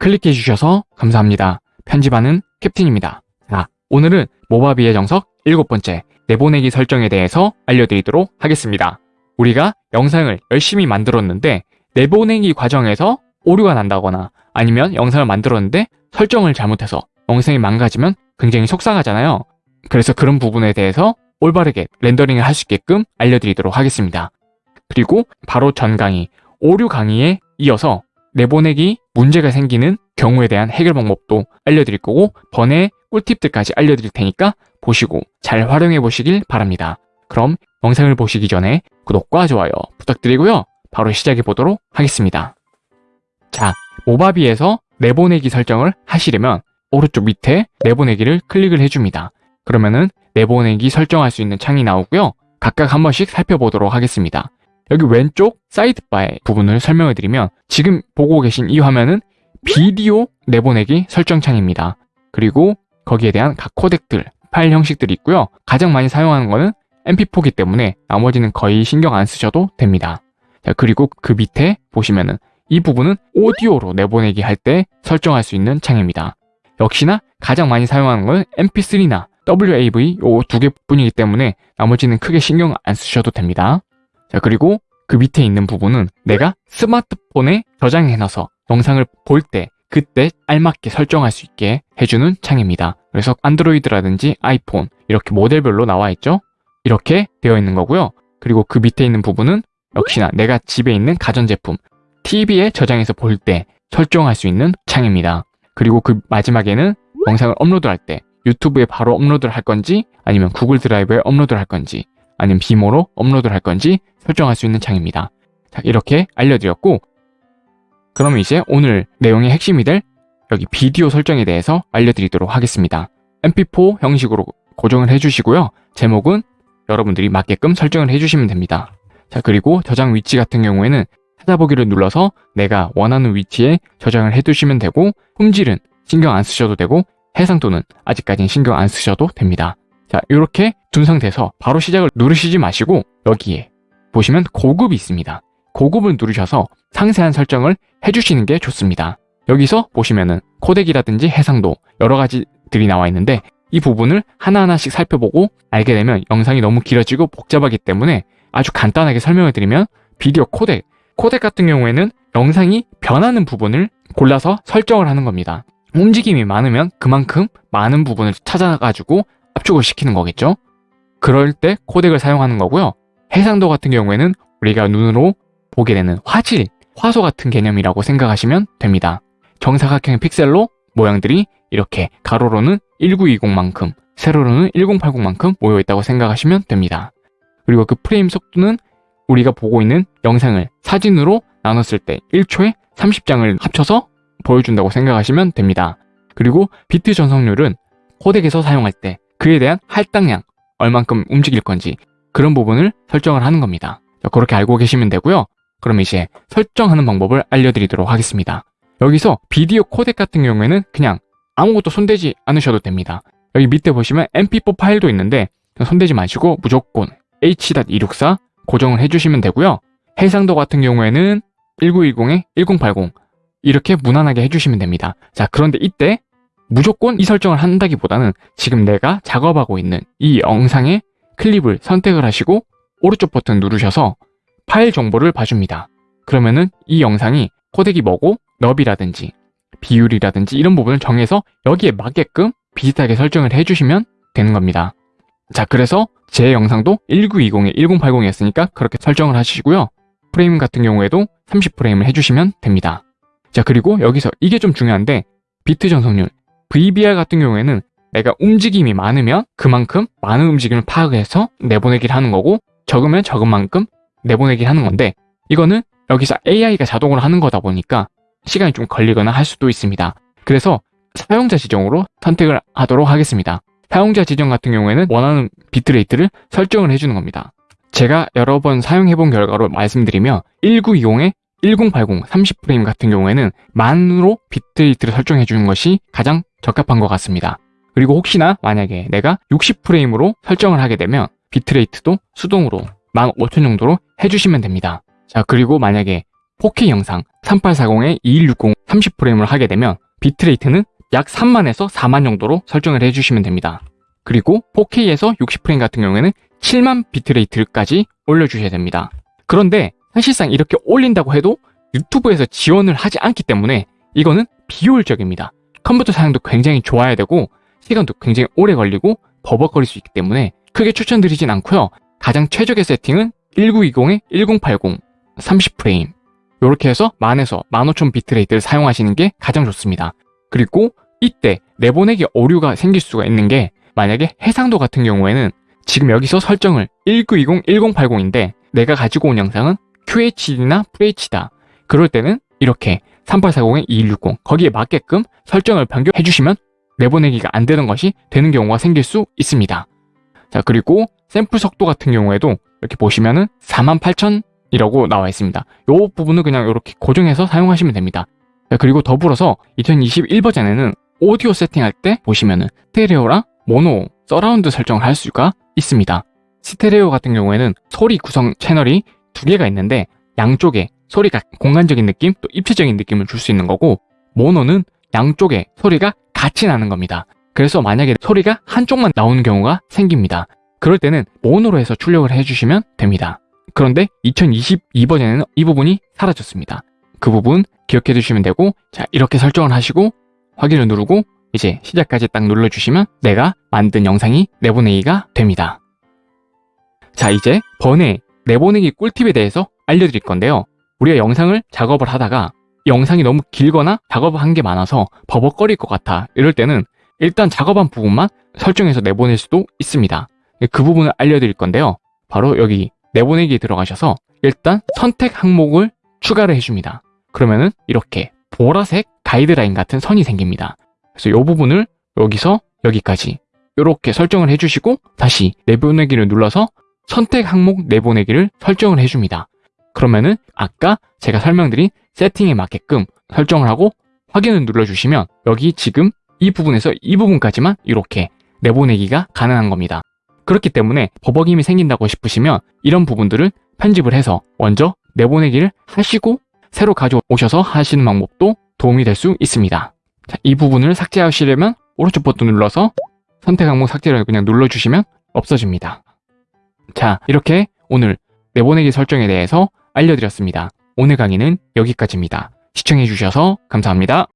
클릭해 주셔서 감사합니다. 편집하는 캡틴입니다. 자, 오늘은 모바비의 정석 일곱 번째 내보내기 설정에 대해서 알려드리도록 하겠습니다. 우리가 영상을 열심히 만들었는데 내보내기 과정에서 오류가 난다거나 아니면 영상을 만들었는데 설정을 잘못해서 영상이 망가지면 굉장히 속상하잖아요. 그래서 그런 부분에 대해서 올바르게 렌더링을 할 수 있게끔 알려드리도록 하겠습니다. 그리고 바로 전 강의, 오류 강의에 이어서 내보내기 문제가 생기는 경우에 대한 해결 방법도 알려드릴 거고 번외 꿀팁들까지 알려드릴 테니까 보시고 잘 활용해 보시길 바랍니다. 그럼 영상을 보시기 전에 구독과 좋아요 부탁드리고요. 바로 시작해 보도록 하겠습니다. 자, 모바비에서 내보내기 설정을 하시려면 오른쪽 밑에 내보내기를 클릭을 해줍니다. 그러면은 내보내기 설정할 수 있는 창이 나오고요. 각각 한 번씩 살펴보도록 하겠습니다. 여기 왼쪽 사이드바의 부분을 설명해 드리면 지금 보고 계신 이 화면은 비디오 내보내기 설정 창입니다. 그리고 거기에 대한 각 코덱들, 파일 형식들이 있고요. 가장 많이 사용하는 거는 mp4기 때문에 나머지는 거의 신경 안 쓰셔도 됩니다. 자, 그리고 그 밑에 보시면은 이 부분은 오디오로 내보내기 할 때 설정할 수 있는 창입니다. 역시나 가장 많이 사용하는 건 mp3나 WAV 요두 개뿐이기 때문에 나머지는 크게 신경 안 쓰셔도 됩니다. 자 그리고 그 밑에 있는 부분은 내가 스마트폰에 저장해놔서 영상을 볼 때 그때 알맞게 설정할 수 있게 해주는 창입니다. 그래서 안드로이드라든지 아이폰 이렇게 모델별로 나와 있죠. 이렇게 되어 있는 거고요. 그리고 그 밑에 있는 부분은 역시나 내가 집에 있는 가전제품 TV에 저장해서 볼 때 설정할 수 있는 창입니다. 그리고 그 마지막에는 영상을 업로드할 때 유튜브에 바로 업로드를 할 건지 아니면 구글 드라이브에 업로드를 할 건지 아니면 비모로 업로드를 할 건지 설정할 수 있는 창입니다. 자, 이렇게 알려드렸고 그러면 이제 오늘 내용의 핵심이 될 여기 비디오 설정에 대해서 알려드리도록 하겠습니다. mp4 형식으로 고정을 해주시고요. 제목은 여러분들이 맞게끔 설정을 해주시면 됩니다. 자 그리고 저장 위치 같은 경우에는 찾아보기를 눌러서 내가 원하는 위치에 저장을 해두시면 되고 품질은 신경 안 쓰셔도 되고 해상도는 아직까지는 신경 안 쓰셔도 됩니다. 자 이렇게 둔 상태에서 바로 시작을 누르시지 마시고 여기에 보시면 고급이 있습니다. 고급을 누르셔서 상세한 설정을 해주시는 게 좋습니다. 여기서 보시면은 코덱이라든지 해상도 여러 가지들이 나와 있는데 이 부분을 하나하나씩 살펴보고 알게 되면 영상이 너무 길어지고 복잡하기 때문에 아주 간단하게 설명을 드리면 비디오 코덱 코덱 같은 경우에는 영상이 변하는 부분을 골라서 설정을 하는 겁니다. 움직임이 많으면 그만큼 많은 부분을 찾아가지고 압축을 시키는 거겠죠. 그럴 때 코덱을 사용하는 거고요. 해상도 같은 경우에는 우리가 눈으로 보게 되는 화질, 화소 같은 개념이라고 생각하시면 됩니다. 정사각형의 픽셀로 모양들이 이렇게 가로로는 1920만큼, 세로로는 1080만큼 모여 있다고 생각하시면 됩니다. 그리고 그 프레임 속도는 우리가 보고 있는 영상을 사진으로 나눴을 때 1초에 30장을 합쳐서 보여준다고 생각하시면 됩니다. 그리고 비트 전송률은 코덱에서 사용할 때 그에 대한 할당량, 얼만큼 움직일 건지 그런 부분을 설정을 하는 겁니다. 그렇게 알고 계시면 되고요. 그럼 이제 설정하는 방법을 알려드리도록 하겠습니다. 여기서 비디오 코덱 같은 경우에는 그냥 아무것도 손대지 않으셔도 됩니다. 여기 밑에 보시면 mp4 파일도 있는데 손대지 마시고 무조건 h.264 고정을 해주시면 되고요. 해상도 같은 경우에는 1910에 1080 이렇게 무난하게 해주시면 됩니다. 자 그런데 이때 무조건 이 설정을 한다기보다는 지금 내가 작업하고 있는 이 영상의 클립을 선택을 하시고 오른쪽 버튼 누르셔서 파일 정보를 봐줍니다. 그러면은 이 영상이 코덱이 뭐고 너비라든지 비율이라든지 이런 부분을 정해서 여기에 맞게끔 비슷하게 설정을 해주시면 되는 겁니다. 자 그래서 제 영상도 1920에 1080이었으니까 그렇게 설정을 하시고요. 프레임 같은 경우에도 30프레임을 해주시면 됩니다. 자 그리고 여기서 이게 좀 중요한데 비트 전송률 VBR 같은 경우에는 내가 움직임이 많으면 그만큼 많은 움직임을 파악해서 내보내기를 하는 거고 적으면 적은 만큼 내보내기를 하는 건데 이거는 여기서 AI가 자동으로 하는 거다 보니까 시간이 좀 걸리거나 할 수도 있습니다. 그래서 사용자 지정으로 선택을 하도록 하겠습니다. 사용자 지정 같은 경우에는 원하는 bitrate를 설정을 해주는 겁니다. 제가 여러 번 사용해본 결과로 말씀드리면 1920에 1080 30프레임 같은 경우에는 만으로 bitrate를 설정해 주는 것이 가장 적합한 것 같습니다. 그리고 혹시나 만약에 내가 60프레임으로 설정을 하게 되면 bitrate도 수동으로 15,000 정도로 해주시면 됩니다. 자 그리고 만약에 4K 영상 3840에 2160 30프레임을 하게 되면 비트레이트는 약 3만에서 4만 정도로 설정을 해주시면 됩니다. 그리고 4K에서 60프레임 같은 경우에는 7만 비트레이트까지 올려주셔야 됩니다. 그런데 사실상 이렇게 올린다고 해도 유튜브에서 지원을 하지 않기 때문에 이거는 비효율적입니다. 컴퓨터 사양도 굉장히 좋아야 되고 시간도 굉장히 오래 걸리고 버벅거릴 수 있기 때문에 크게 추천드리진 않고요. 가장 최적의 세팅은 1920에 1080 30프레임 이렇게 해서 만에서 15,000 비트레이트를 사용하시는 게 가장 좋습니다. 그리고 이때 내보내기 오류가 생길 수가 있는 게 만약에 해상도 같은 경우에는 지금 여기서 설정을 1920 1080인데 내가 가지고 온 영상은 QHD나 FHD다. 그럴 때는 이렇게 3840에 2160 거기에 맞게끔 설정을 변경해 주시면 내보내기가 안 되는 것이 되는 경우가 생길 수 있습니다. 자 그리고 샘플 속도 같은 경우에도 이렇게 보시면은 48,000이라고 나와 있습니다. 이 부분은 그냥 이렇게 고정해서 사용하시면 됩니다. 자, 그리고 더불어서 2021 버전에는 오디오 세팅할 때 보시면은 스테레오랑 모노, 서라운드 설정을 할 수가 있습니다. 스테레오 같은 경우에는 소리 구성 채널이 두 개가 있는데 양쪽에 소리가 공간적인 느낌 또 입체적인 느낌을 줄 수 있는 거고 모노는 양쪽에 소리가 같이 나는 겁니다. 그래서 만약에 소리가 한쪽만 나오는 경우가 생깁니다. 그럴 때는 모노로 해서 출력을 해주시면 됩니다. 그런데 2022 버전에는 이 부분이 사라졌습니다. 그 부분 기억해 두시면 되고 자 이렇게 설정을 하시고 확인을 누르고 이제 시작까지 딱 눌러주시면 내가 만든 영상이 내보내기가 됩니다. 자 이제 번외 내보내기 꿀팁에 대해서 알려드릴 건데요. 우리가 영상을 작업을 하다가 영상이 너무 길거나 작업을 한게 많아서 버벅거릴 것 같아 이럴 때는 일단 작업한 부분만 설정해서 내보낼 수도 있습니다. 그 부분을 알려드릴 건데요. 바로 여기 내보내기에 들어가셔서 일단 선택 항목을 추가를 해줍니다. 그러면은 이렇게 보라색 가이드라인 같은 선이 생깁니다. 그래서 이 부분을 여기서 여기까지 이렇게 설정을 해주시고 다시 내보내기를 눌러서 선택 항목 내보내기를 설정을 해줍니다. 그러면은 아까 제가 설명드린 세팅에 맞게끔 설정을 하고 확인을 눌러주시면 여기 지금 이 부분에서 이 부분까지만 이렇게 내보내기가 가능한 겁니다. 그렇기 때문에 버벅임이 생긴다고 싶으시면 이런 부분들을 편집을 해서 먼저 내보내기를 하시고 새로 가져오셔서 하시는 방법도 도움이 될 수 있습니다. 자, 이 부분을 삭제하시려면 오른쪽 버튼 눌러서 선택 항목 삭제를 그냥 눌러주시면 없어집니다. 자, 이렇게 오늘 내보내기 설정에 대해서 알려드렸습니다. 오늘 강의는 여기까지입니다. 시청해주셔서 감사합니다.